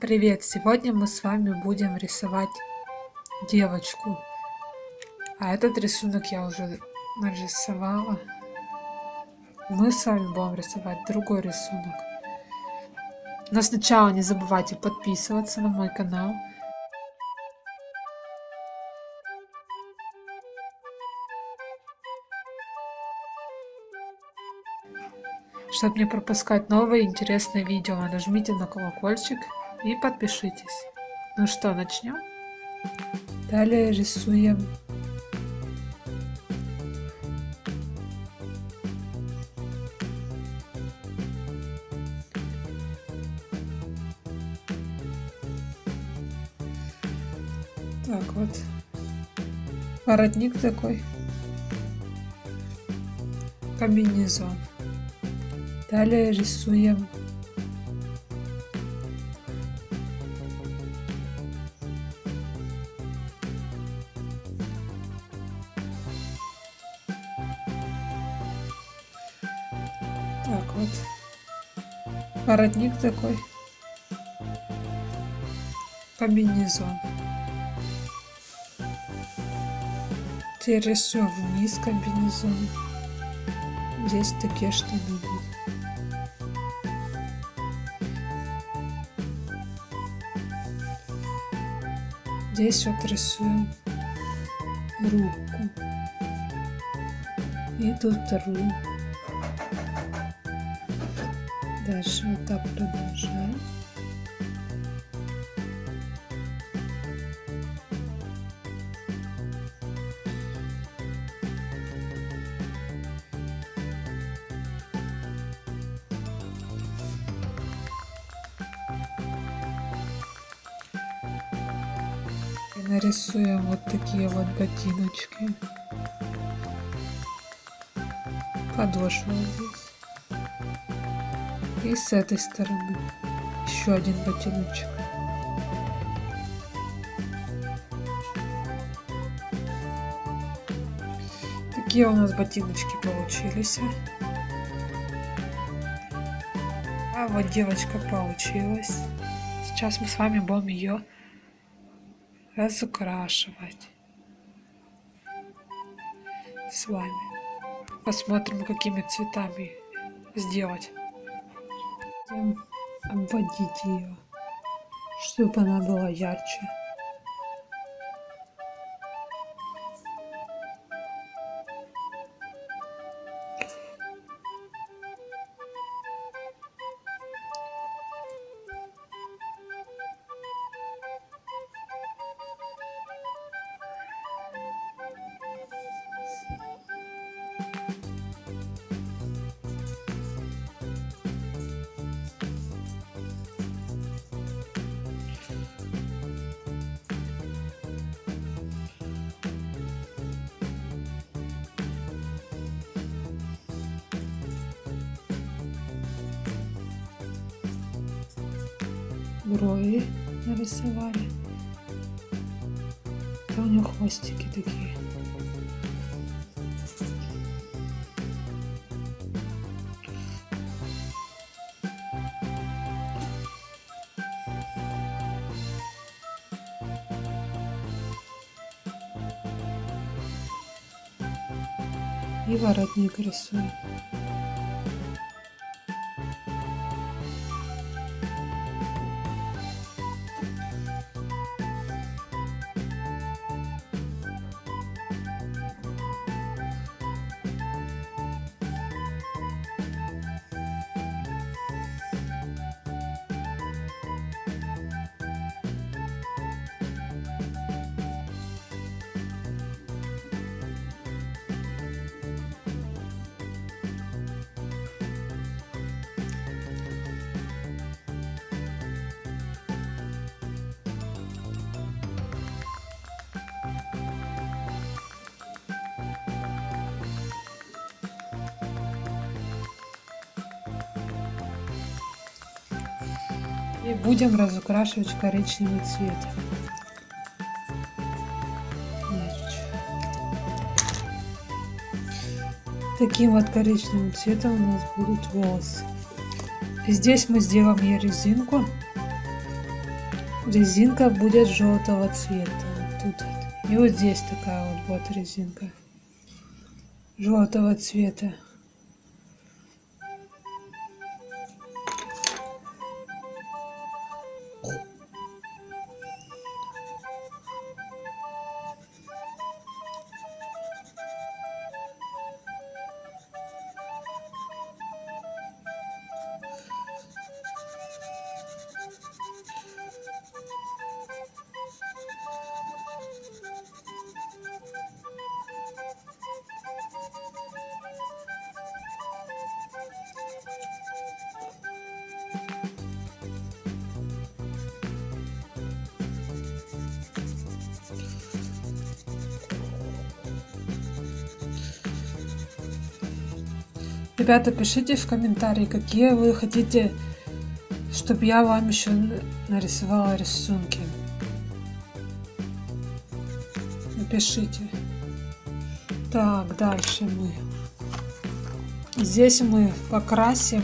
Привет! Сегодня мы с вами будем рисовать девочку. А этот рисунок я уже нарисовала. Мы с вами будем рисовать другой рисунок. Но сначала не забывайте подписываться на мой канал. Чтобы не пропускать новые интересные видео, нажмите на колокольчик и подпишитесь. Ну что, начнем? Далее рисуем Так вот. Воротник такой. Комбинезон. Далее рисуем вот. Воротник такой. Комбинезон. Теперь рисуем вниз комбинезон. Здесь такие штаны будут. Здесь вот рисуем руку. И тут вторую. Дальше вот так продолжаем. И нарисуем вот такие вот ботиночки. Подошва здесь. И с этой стороны еще один ботиночек. Такие у нас ботиночки получились. А вот девочка получилась. Сейчас мы с вами будем ее разукрашивать. С вами. Посмотрим, какими цветами сделать обводить ее, чтобы она была ярче. Брови нарисовали. Это у него хвостики такие. И воротник рисуем. И будем разукрашивать коричневый цвет. Таким вот коричневым цветом у нас будут волосы. И здесь мы сделаем ей резинку. резинка будет желтого цвета. Вот тут вот. И вот здесь такая вот будет резинка желтого цвета. Ребята, пишите в комментарии, какие вы хотите, чтобы я вам еще нарисовала рисунки. Напишите. Так, дальше мы. Здесь мы покрасим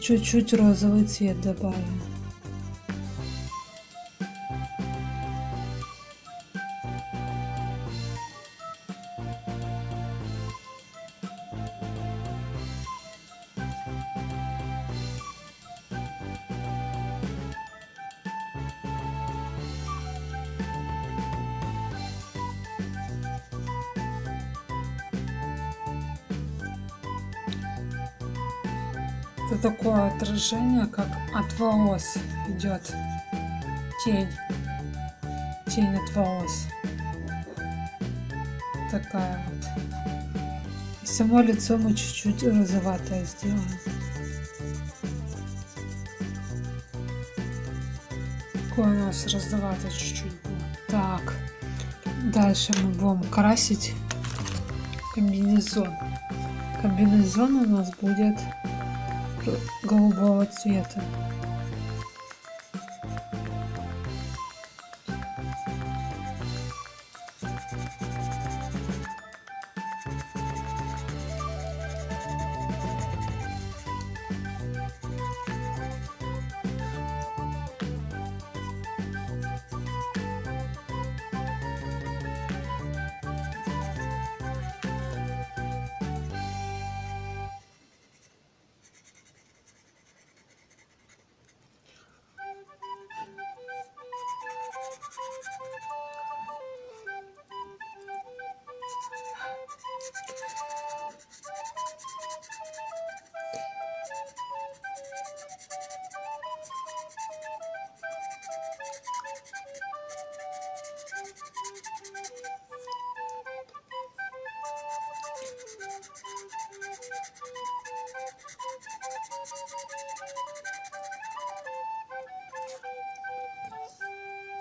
чуть-чуть розовый цвет добавим. Это такое отражение, как от волос идет тень. Тень от волос. Такая вот. И само лицо мы чуть-чуть розоватое сделаем. Такое у нас розоватое чуть-чуть было. Так. Дальше мы будем красить комбинезон. Комбинезон у нас будет голубого цвета.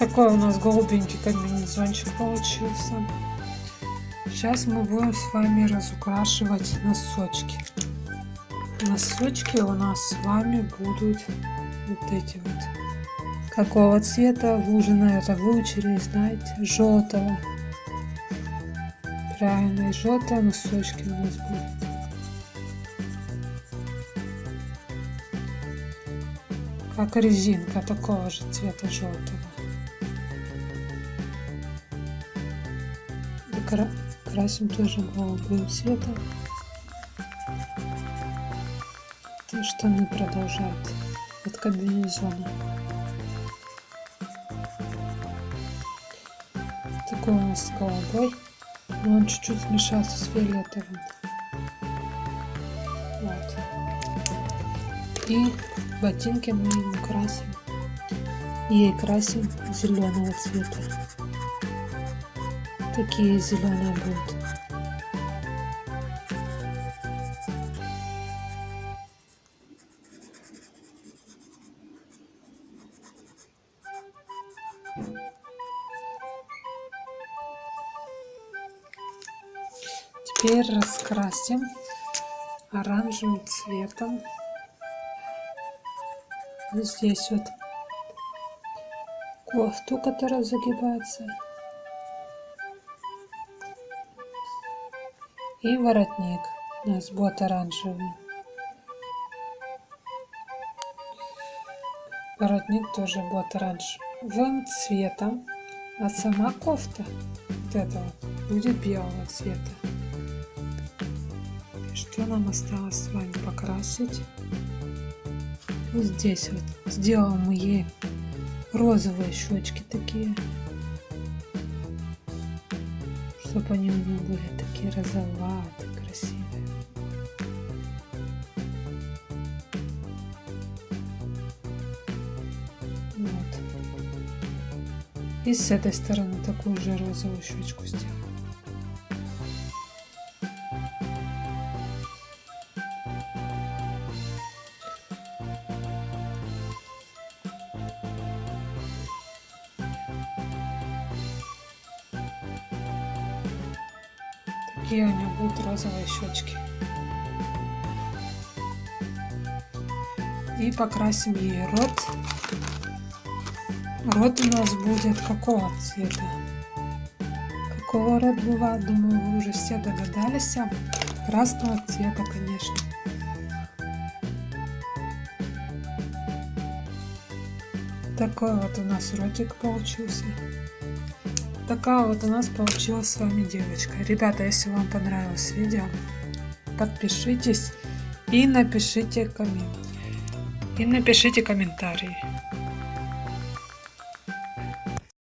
Такой у нас голубенький комбинезончик получился. Сейчас мы будем с вами разукрашивать носочки. Носочки у нас с вами будут вот эти вот. Какого цвета? Вы уже, наверное, выучили, знаете, желтого. Правильно, и желтые носочки у нас будут. Как резинка такого же цвета желтого. Красим тоже голубым цветом. То штаны продолжают от комбинезона. Такой у нас голубой, но он чуть-чуть смешался с фиолетовым. Вот. И ботинки мы ему красим. Ей красим зеленого цвета. Такие зеленые будут. Теперь раскрасим оранжевым цветом. Здесь вот кофту, которая загибается. И воротник. У нас будет оранжевый. Воротник тоже будет оранжевым цветом. А сама кофта вот эта вот будет белого цвета. Что нам осталось с вами покрасить? Вот здесь вот сделаем мы ей розовые щечки такие. Чтобы они у нее были такие розоватые, красивые. Вот. И с этой стороны такую же розовую щечку сделаем. Такие у нее будут розовые щечки. И покрасим ей рот. Рот у нас будет какого цвета? Какого рот бывает? Думаю, вы уже все догадались. Красного цвета, конечно. Такой вот у нас ротик получился такая вот у нас получилась с вами девочка. Ребята, если вам понравилось видео, подпишитесь и напишите коммент. И напишите комментарии.